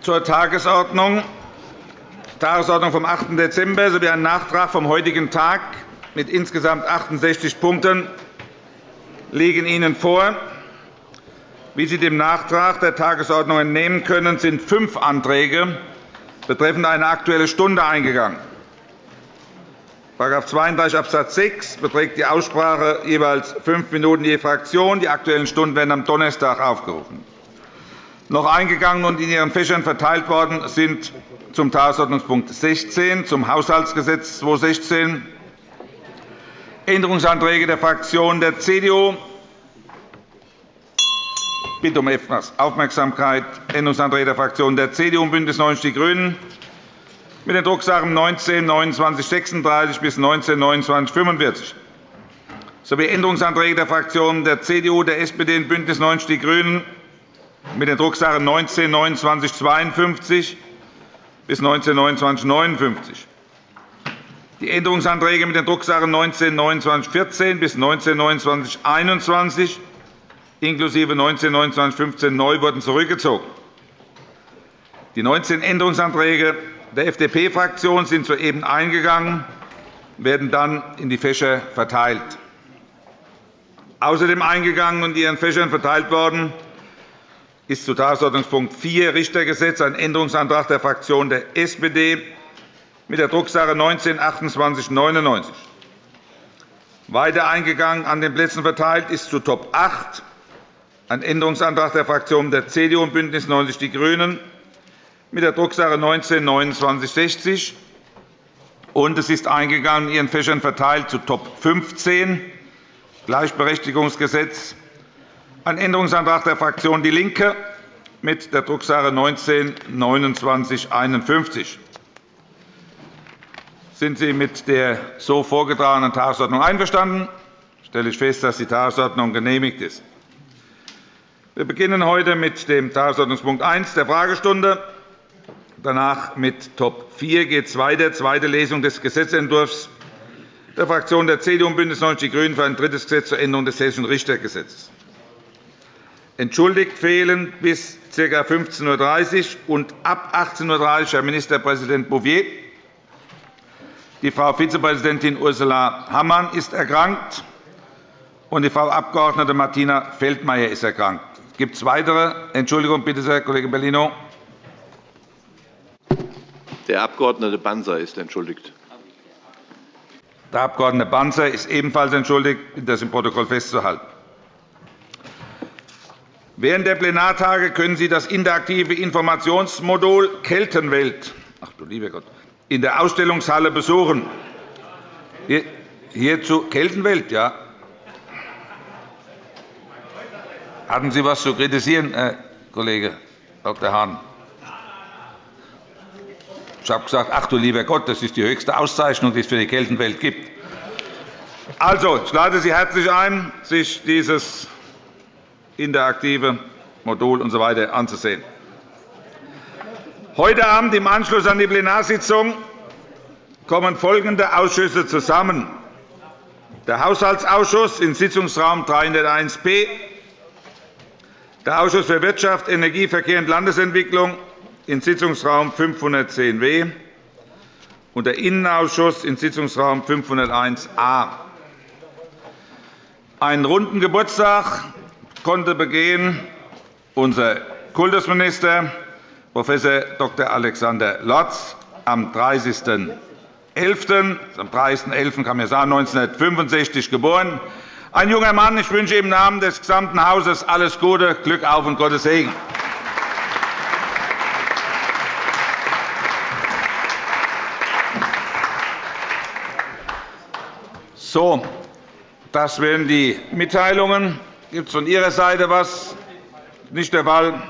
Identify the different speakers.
Speaker 1: zur Tagesordnung. Tagesordnung vom 8. Dezember sowie ein Nachtrag vom heutigen Tag mit insgesamt 68 Punkten liegen Ihnen vor. Wie Sie dem Nachtrag der Tagesordnung entnehmen können, sind fünf Anträge betreffend eine Aktuelle Stunde eingegangen. § 32 Abs. 6 beträgt die Aussprache jeweils fünf Minuten je Fraktion. Die Aktuellen Stunden werden am Donnerstag aufgerufen. Noch eingegangen und in Ihren Fächern verteilt worden sind zum Tagesordnungspunkt 16, zum Haushaltsgesetz 2016, Änderungsanträge der Fraktionen der CDU. Bitte um Aufmerksamkeit. Änderungsanträge der Fraktionen der CDU und BÜNDNIS 90 die GRÜNEN mit den Drucksachen 19 2936 bis 19 29 45 sowie Änderungsanträge der Fraktionen der CDU, der SPD und BÜNDNIS 90 die GRÜNEN mit den Drucksachen 19 29 52 bis 19 29 59 die Änderungsanträge mit den Drucksachen 19 29 14 bis 19 29 21 inklusive 19 29 15 neu wurden zurückgezogen. Die 19 Änderungsanträge der FDP-Fraktion sind soeben eingegangen und werden dann in die Fächer verteilt. Außerdem eingegangen und in Ihren Fächern verteilt worden ist zu Tagesordnungspunkt 4 Richtergesetz ein Änderungsantrag der Fraktion der SPD mit der Drucksache 19 2899. Weiter eingegangen an den Plätzen verteilt ist zu Top 8 ein Änderungsantrag der Fraktionen der CDU und BÜNDNIS 90 die GRÜNEN mit der Drucksache 19 2960 und es ist eingegangen in Ihren Fächern verteilt zu Top 15 Gleichberechtigungsgesetz ein Änderungsantrag der Fraktion DIE LINKE mit der Drucksache 19 2951 Sind Sie mit der so vorgetragenen Tagesordnung einverstanden? Ich stelle fest, dass die Tagesordnung genehmigt ist. Wir beginnen heute mit dem Tagesordnungspunkt 1 der Fragestunde. Danach mit Top 4 geht es weiter, zweite Lesung des Gesetzentwurfs der Fraktionen der CDU und BÜNDNIS 90 die GRÜNEN für ein drittes Gesetz zur Änderung des Hessischen Richtergesetzes. Entschuldigt fehlen bis ca. 15.30 Uhr und ab 18.30 Uhr Herr Ministerpräsident Bouvier. Die Frau Vizepräsidentin Ursula Hammann ist erkrankt, und die Frau Abg. Martina Feldmayer ist erkrankt. Gibt es weitere? Entschuldigung, bitte sehr, Kollege Bellino.
Speaker 2: Der Abg. Banzer ist entschuldigt.
Speaker 1: Der Abg. Banzer ist ebenfalls entschuldigt. Das im Protokoll festzuhalten. Während der Plenartage können Sie das interaktive Informationsmodul Keltenwelt ach, du lieber Gott, in der Ausstellungshalle besuchen. Hier zu Keltenwelt, ja. Hatten Sie etwas zu kritisieren, Herr Kollege Dr. Hahn? Ich habe gesagt, ach du lieber Gott, das ist die höchste Auszeichnung, die es für die Keltenwelt gibt. Also, ich lade Sie herzlich ein, sich dieses interaktive Modul usw. So anzusehen. Heute Abend im Anschluss an die Plenarsitzung kommen folgende Ausschüsse zusammen. Der Haushaltsausschuss in Sitzungsraum 301b, der Ausschuss für Wirtschaft, Energie, Verkehr und Landesentwicklung in Sitzungsraum 510w und der Innenausschuss in Sitzungsraum 501a. Einen runden Geburtstag konnte begehen unser Kultusminister Prof. Dr. Alexander Lotz am 30.11. Am 30.11. kann man sagen, 1965 geboren. Ein junger Mann. Ich wünsche im Namen des gesamten Hauses alles Gute, Glück auf und Gottes Segen. So, das wären die Mitteilungen. Gibt es von Ihrer Seite etwas? Nicht der Fall.